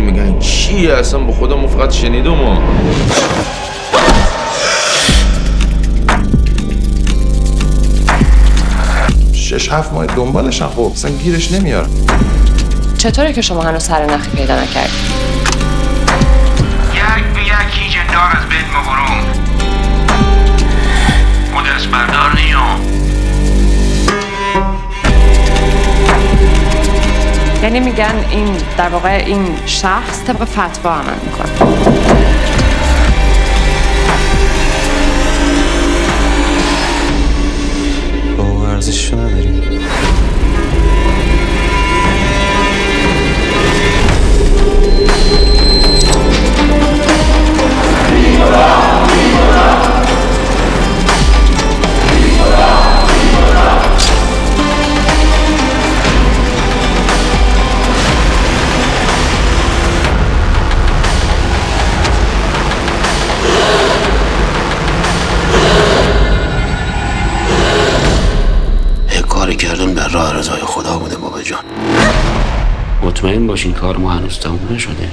مهدی میگن چیه؟ اصلا با خودمون فقط شنیدم ما شش هفت ماه دنبالشن خب اصلا گیرش نمیار چطوره که شما هنوز سر نخی پیدا نکردید یک به یک هیچ دار از بین مبرم یعنی میگن این در واقع این شخص طبق فتوا عمل می‌کنه کردم در راه رضای خدا بوده بابا جان. مطمئن باشین کار ما هنوز تموم نشده.